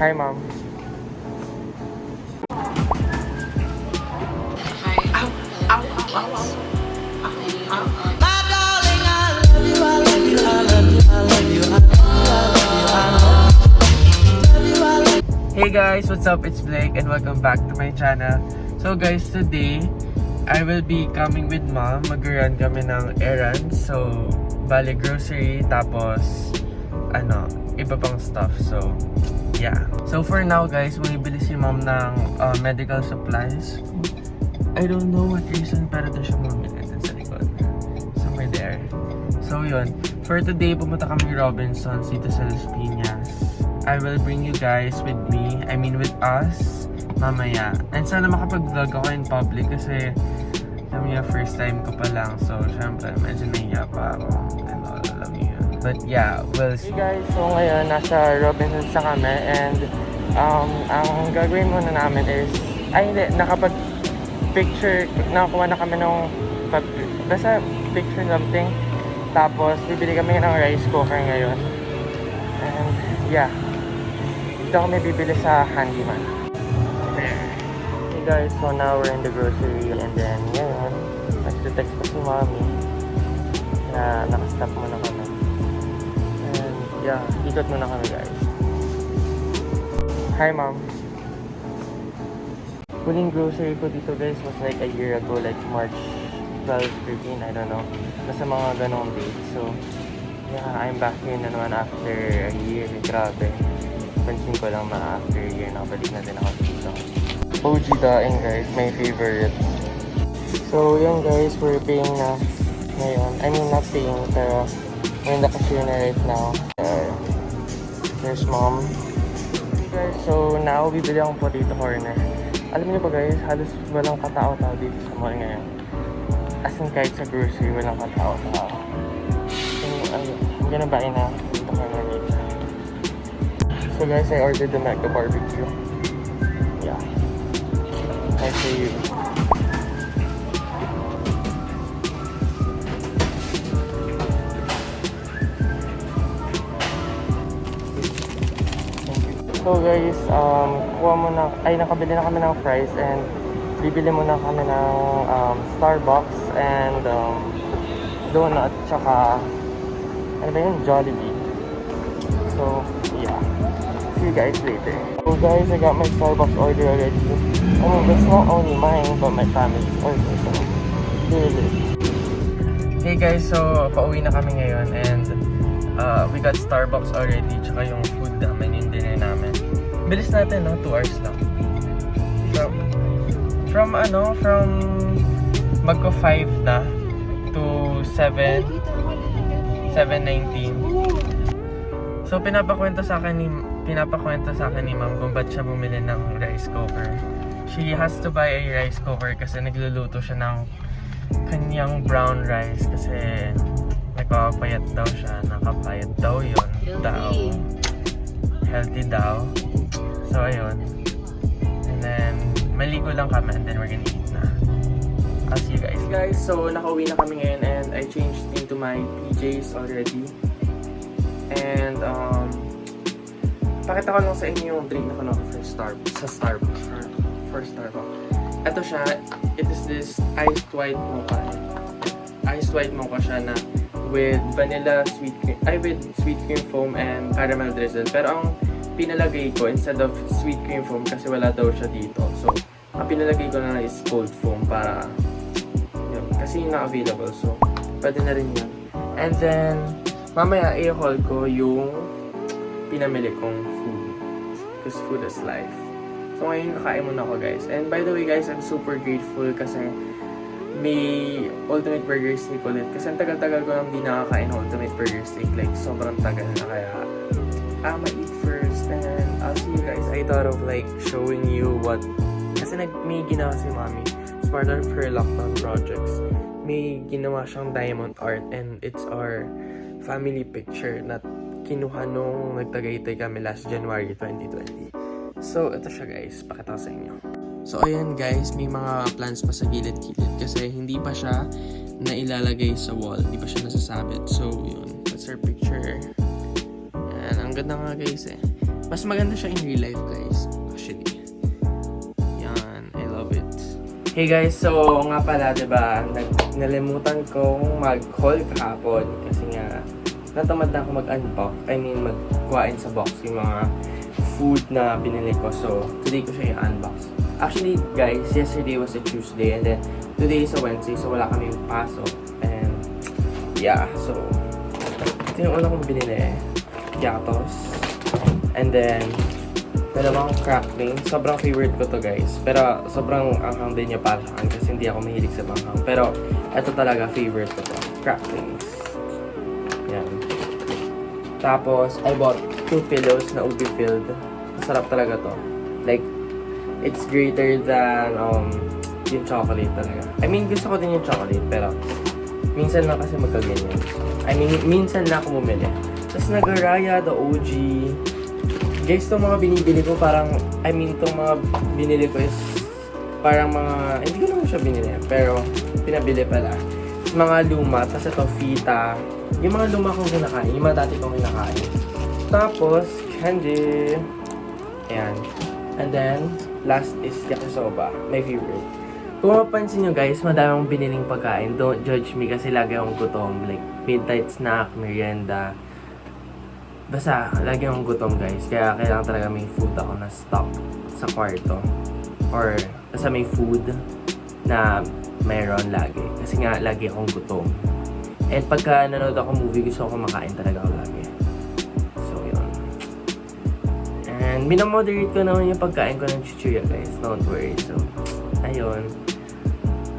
Hi, mom. Hey guys, what's up? It's Blake and welcome back to my channel. So guys, today I will be coming with mom. Mag-run kami ng errands. So, bali grocery tapos ano, iba pang stuff. So, yeah. So for now guys, bumibili si mom ng uh, medical supplies. I don't know what reason pero doon siya bumibili dun sa likod. Somewhere there. So yun. For today, pumunta kami Robinsons dito sa Las Piñas. I will bring you guys with me. I mean with us. Mamaya. And sana makapag-vlog ako in public kasi niyo, first time ko pa lang. So, syempre, medyo nahiya pa ako. But yeah, we'll see. Hey guys, so ngayon, nasa Robinsons na kami. And um, ang gagawin muna namin is, ay hindi, nakapag picture, nakakuha na kami nung basta picture something. Tapos, bibili kami ng rice cooker ngayon. And, yeah. Dito kami bibili sa handyman. Hey guys, so now we're in the grocery and then, ngayon, nagte-text pa si mommy na nakastop muna kami. Yeah, ikot muna kami guys. Hi mom. Huling grocery ko dito guys was like a year ago, like March 12, 13, I don't know. Basta mga ganong date. So, yeah, I'm back here na naman after a year. Grabe. Pansin ko lang na after a year, nakabalik na din ako dito. OG daing guys, my favorite. So, yun guys, we're paying na ngayon. I mean, not paying, pero we're in the cashier na right now. Uh, there's mom. Guys, so now, bibili akong potato corner. Alam niyo ba guys, halos walang katao-tao dito sa mall ngayon. As in kahit sa grocery, walang katao-tao. So, ano, I'm gonna buy na potato corner later. So guys, I ordered the Mega Barbecue. Yeah. Nice for you. So guys, um, kuha muna, ay nakabili na kami ng fries and bibili muna kami ng um, Starbucks and um, donut tsaka ano ba yun? Jollibee. So, yeah. See you guys later. So guys, I got my Starbucks order already. I mean, it's not only mine, but my family's order. So, really. Hey guys, so pauwi na kami ngayon and uh, we got Starbucks already tsaka yung Bilis natin, no? 2 hours lang. From, from ano, from magko 5 na to 7, 7.19. So, pinapakwento sa akin ni, pinapakwento sa akin ni ma'am kung ba't siya bumili ng rice cooker. She has to buy a rice cooker kasi nagluluto siya ng kanyang brown rice kasi nagpapayat daw siya, nakapayat daw yon daw. Healthy daw. So, ayun. And then, maligo lang kami and then we're gonna eat na. I'll see you guys. Guys, so nakauwi na kami ngayon and I changed into my PJs already. And, um, pakita ko lang sa inyo yung drink na kuno for Star sa Starbucks. For, for Starbucks. Ito siya, it is this iced white mocha. Iced white mocha siya na with vanilla sweet cream, ay with sweet cream foam and caramel drizzle. Pero ang pinalagay ko instead of sweet cream foam kasi wala daw siya dito. So, ang pinalagay ko na is cold foam para yun, kasi yun na available. So, pwede na rin yun. And then, mamaya i-haul ko yung pinamili kong food. Because food is life. So, ngayon kakain muna ako guys. And by the way guys, I'm super grateful kasi may Ultimate Burger Steak ulit. Kasi ang tagal-tagal ko nang di nakakain Ultimate Burger Steak. Like, sobrang tagal na kaya I'ma eat first and I'll see you guys. I thought of like showing you what kasi nag may ginawa si Mommy as part of her lockdown projects. May ginawa siyang diamond art and it's our family picture na kinuha nung nagtagaytay kami last January 2020. So, ito siya guys. Pakita ko sa inyo. So, ayan guys. May mga plants pa sa gilid-gilid kasi hindi pa siya na ilalagay sa wall. Hindi pa siya nasasabit. So, yun. That's our picture. Yan, ang ganda nga guys eh. Mas maganda siya in real life guys. Actually. Yan, I love it. Hey guys, so nga pala, di ba, nag- nalimutan kong mag-haul kahapon kasi nga natamad na ako mag-unbox. I mean, magkuhain sa box yung mga food na binili ko. So, today ko siya i-unbox. Actually, guys, yesterday was a Tuesday and then today is a Wednesday so wala kami pasok. And, yeah, so, ito yung una kong binili. Yatos. And then, dalawang crackling. Sobrang favorite ko to guys. Pero sobrang anghang din niya para sa akin kasi hindi ako mahilig sa manghang. Pero ito talaga favorite ko to. Cracklings. Yan. Tapos, I bought two pillows na ubi filled. Masarap talaga to. Like, it's greater than um, yung chocolate talaga. I mean, gusto ko din yung chocolate, pero minsan lang kasi magkaganyan. I mean, minsan lang ako bumili. Tapos nag-Raya, the OG. Guys, itong mga binibili ko parang, I mean, itong mga binili ko is parang mga, hindi ko naman siya binili, pero pinabili pala. Tapos mga luma, tapos ito fita. Yung mga luma kong kinakain, yung mga dati kong kinakain. Tapos, candy. Ayan. And then, last is yakisoba, my favorite. Kung mapansin nyo guys, madami biniling pagkain. Don't judge me kasi lagi akong gutom. Like, midnight snack, merienda. Basta, lagi akong gutom guys. Kaya kailangan talaga may food ako na stock sa kwarto. Or, basta may food na meron lagi. Kasi nga, lagi akong gutom. And pagka nanonood ako movie, gusto ko kumakain talaga ako And minamoderate ko naman yung pagkain ko ng chichuya guys. Don't worry. So, ayun.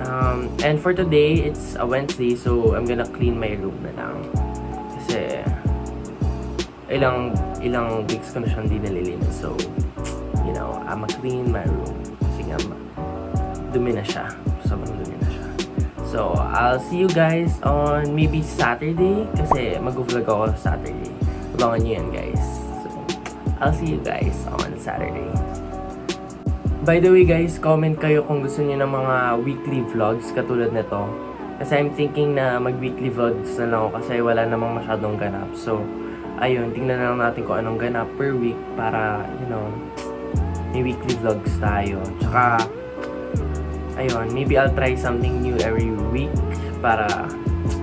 Um, and for today, it's a Wednesday, so I'm gonna clean my room na lang. Kasi, ilang ilang weeks ko na siyang di nalilinis. So, you know, I'ma clean my room. Kasi nga, dumi na siya. Sobrang dumi na siya. So, I'll see you guys on maybe Saturday. Kasi mag-vlog ako Saturday. Abangan nyo yan, guys. I'll see you guys on Saturday. By the way guys, comment kayo kung gusto niyo ng mga weekly vlogs katulad nito. Kasi I'm thinking na mag-weekly vlogs na lang ako kasi wala namang masyadong ganap. So, ayun, tingnan na lang natin kung anong ganap per week para, you know, may weekly vlogs tayo. Tsaka, ayun, maybe I'll try something new every week para,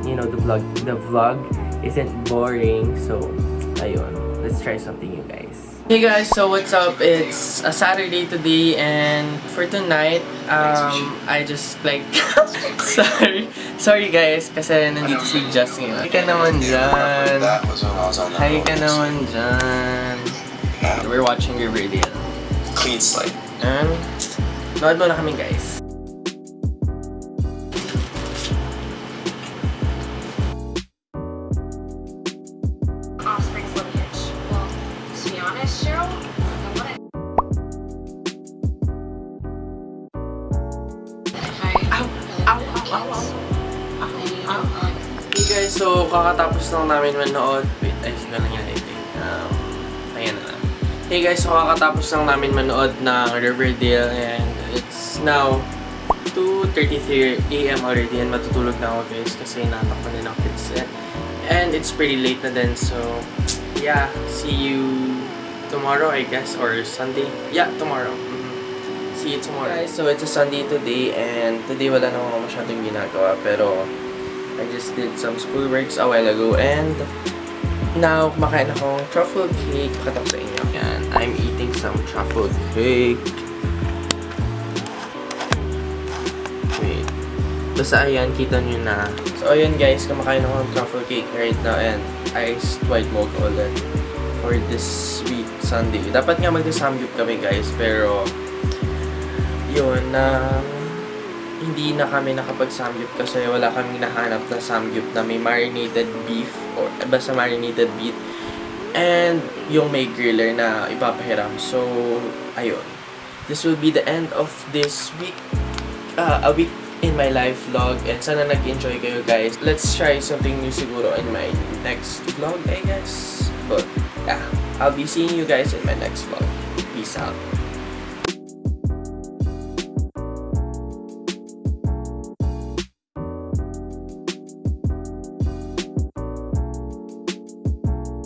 you know, the vlog, the vlog isn't boring. So, ayun, let's try something new guys. Hey guys, so what's up? It's a Saturday today and for tonight, um, I just like, sorry, sorry guys, kasi nandito si Justin. Hi ka naman dyan. Hi ka naman dyan. We're watching Riverdale. coaster. Clean slate. And, nood muna kami guys. Guys, so kakatapos lang namin manood. Wait, ayusin ko lang lighting. Um, ayan na lang. Hey guys, so kakatapos lang namin manood ng Riverdale and it's now 2.33 a.m. already and matutulog na ako guys kasi natak ko din ang kids. And, and it's pretty late na din so yeah, see you tomorrow I guess or Sunday. Yeah, tomorrow. Mhm. See you tomorrow. Guys, so it's a Sunday today and today wala na ako masyadong ginagawa pero I just did some schoolworks a while ago and now kumakain akong truffle cake. Pakita ko sa inyo. Yan, I'm eating some truffle cake. Wait. Basta ayan, kita nyo na. So ayan guys, kumakain ako ng truffle cake right now and iced white milk ulit for this week Sunday. Dapat nga mag-samgyup kami guys, pero yun, na hindi na kami nakapag-samgyup kasi wala kaming nahanap na samgyup na may marinated beef or eh, basta marinated beef and yung may griller na ipapahiram. So, ayun. This will be the end of this week, uh, a week in my life vlog and sana nag-enjoy kayo guys. Let's try something new siguro in my next vlog, I guess. But, yeah, I'll be seeing you guys in my next vlog. Peace out.